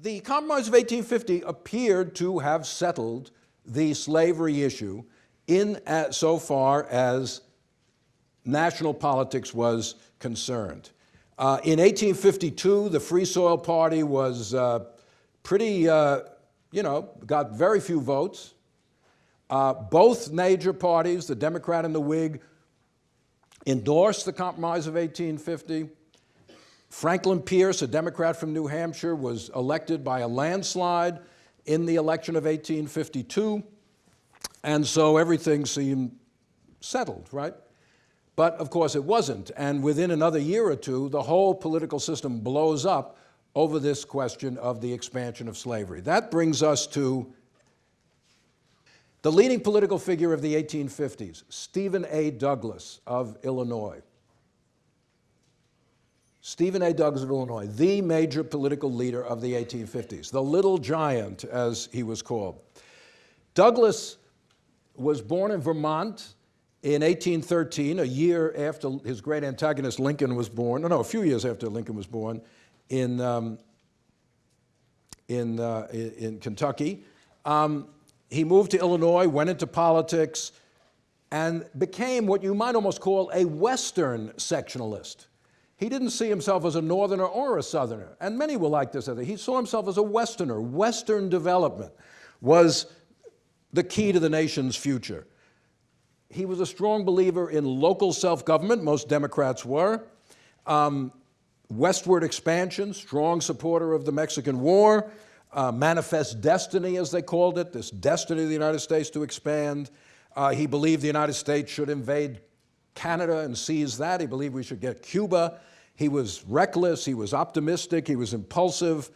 the Compromise of 1850 appeared to have settled the slavery issue in uh, so far as national politics was concerned. Uh, in 1852, the Free Soil Party was uh, pretty, uh, you know, got very few votes. Uh, both major parties, the Democrat and the Whig, endorsed the Compromise of 1850. Franklin Pierce, a Democrat from New Hampshire, was elected by a landslide in the election of 1852. And so everything seemed settled, right? But of course it wasn't. And within another year or two, the whole political system blows up over this question of the expansion of slavery. That brings us to the leading political figure of the 1850s, Stephen A. Douglas of Illinois. Stephen A. Douglas of Illinois, the major political leader of the 1850s, the little giant, as he was called. Douglas was born in Vermont in 1813, a year after his great antagonist Lincoln was born, no, no, a few years after Lincoln was born, in, um, in, uh, in Kentucky. Um, he moved to Illinois, went into politics, and became what you might almost call a Western sectionalist. He didn't see himself as a Northerner or a Southerner, and many will like this. He saw himself as a Westerner. Western development was the key to the nation's future. He was a strong believer in local self-government, most Democrats were, um, westward expansion, strong supporter of the Mexican War, uh, manifest destiny, as they called it, this destiny of the United States to expand. Uh, he believed the United States should invade Canada and seize that. He believed we should get Cuba. He was reckless, he was optimistic, he was impulsive.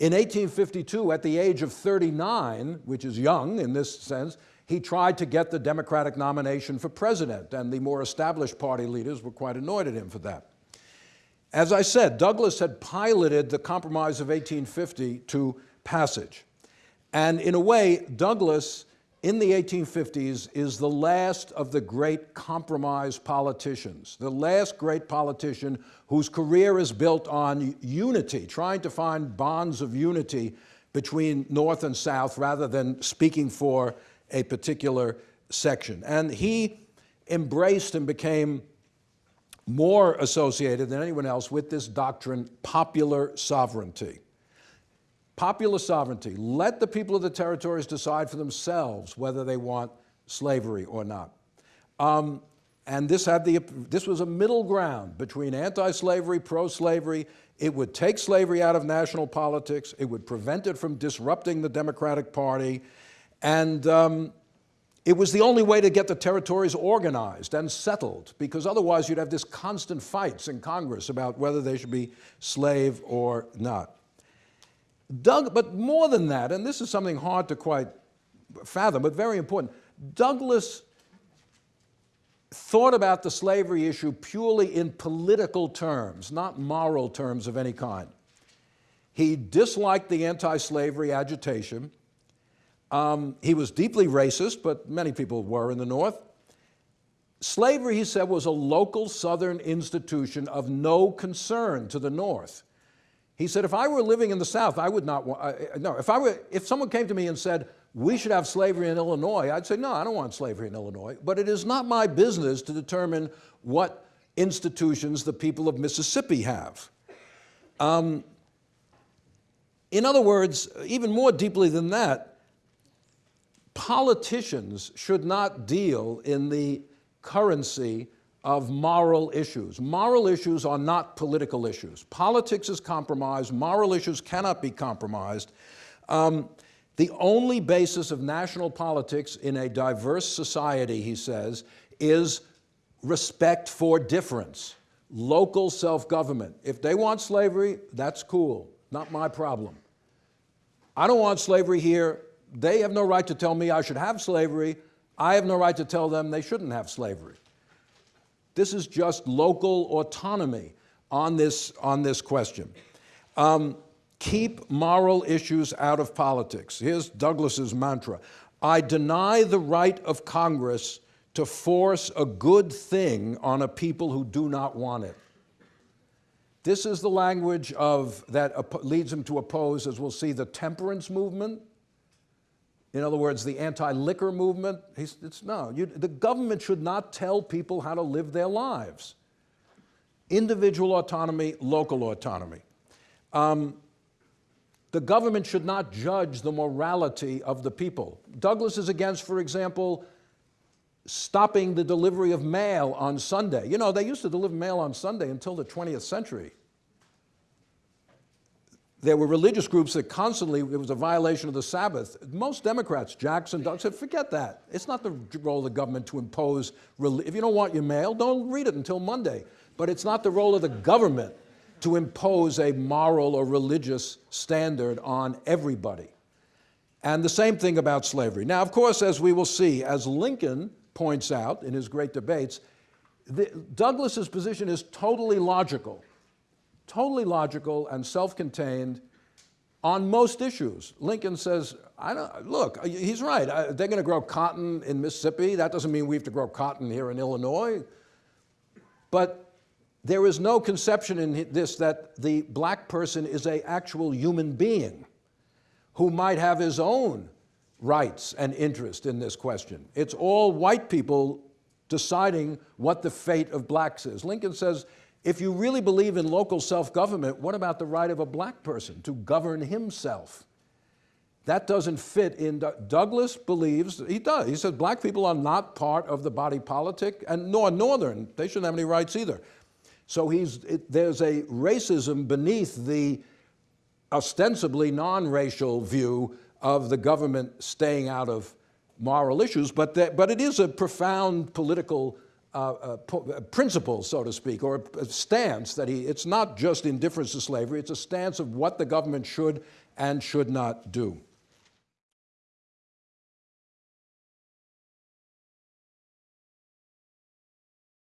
In 1852, at the age of 39, which is young in this sense, he tried to get the Democratic nomination for president, and the more established party leaders were quite annoyed at him for that. As I said, Douglas had piloted the Compromise of 1850 to passage. And in a way, Douglas in the 1850s is the last of the great compromise politicians, the last great politician whose career is built on unity, trying to find bonds of unity between North and South rather than speaking for a particular section. And he embraced and became more associated than anyone else with this doctrine, popular sovereignty. Popular sovereignty. Let the people of the territories decide for themselves whether they want slavery or not. Um, and this, had the, this was a middle ground between anti-slavery, pro-slavery. It would take slavery out of national politics. It would prevent it from disrupting the Democratic Party. And um, it was the only way to get the territories organized and settled, because otherwise you'd have this constant fights in Congress about whether they should be slave or not. Doug, but more than that, and this is something hard to quite fathom, but very important, Douglas thought about the slavery issue purely in political terms, not moral terms of any kind. He disliked the anti-slavery agitation. Um, he was deeply racist, but many people were in the North. Slavery, he said, was a local Southern institution of no concern to the North. He said, if I were living in the South, I would not want, uh, no, if I were, if someone came to me and said, we should have slavery in Illinois, I'd say, no, I don't want slavery in Illinois. But it is not my business to determine what institutions the people of Mississippi have. Um, in other words, even more deeply than that, politicians should not deal in the currency of moral issues. Moral issues are not political issues. Politics is compromised. Moral issues cannot be compromised. Um, the only basis of national politics in a diverse society, he says, is respect for difference, local self-government. If they want slavery, that's cool, not my problem. I don't want slavery here. They have no right to tell me I should have slavery. I have no right to tell them they shouldn't have slavery. This is just local autonomy on this, on this question. Um, keep moral issues out of politics. Here's Douglas's mantra. I deny the right of Congress to force a good thing on a people who do not want it. This is the language of, that leads him to oppose, as we'll see, the temperance movement. In other words, the anti-liquor movement. It's, no, you, the government should not tell people how to live their lives. Individual autonomy, local autonomy. Um, the government should not judge the morality of the people. Douglas is against, for example, stopping the delivery of mail on Sunday. You know, they used to deliver mail on Sunday until the 20th century. There were religious groups that constantly, it was a violation of the Sabbath. Most Democrats, Jackson, Doug, said, forget that. It's not the role of the government to impose, if you don't want your mail, don't read it until Monday. But it's not the role of the government to impose a moral or religious standard on everybody. And the same thing about slavery. Now, of course, as we will see, as Lincoln points out in his great debates, the, Douglas's position is totally logical, totally logical and self-contained on most issues. Lincoln says, I don't, look, uh, he's right. They're going to grow cotton in Mississippi. That doesn't mean we have to grow cotton here in Illinois. But there is no conception in this that the black person is a actual human being who might have his own rights and interest in this question. It's all white people deciding what the fate of blacks is. Lincoln says, if you really believe in local self-government, what about the right of a black person to govern himself? That doesn't fit in, Douglas believes, he does, he says black people are not part of the body politic, and nor Northern, they shouldn't have any rights either. So he's, it, there's a racism beneath the ostensibly non-racial view of the government staying out of moral issues, but, but it is a profound political uh, uh principle, so to speak, or a stance that he, it's not just indifference to slavery, it's a stance of what the government should and should not do.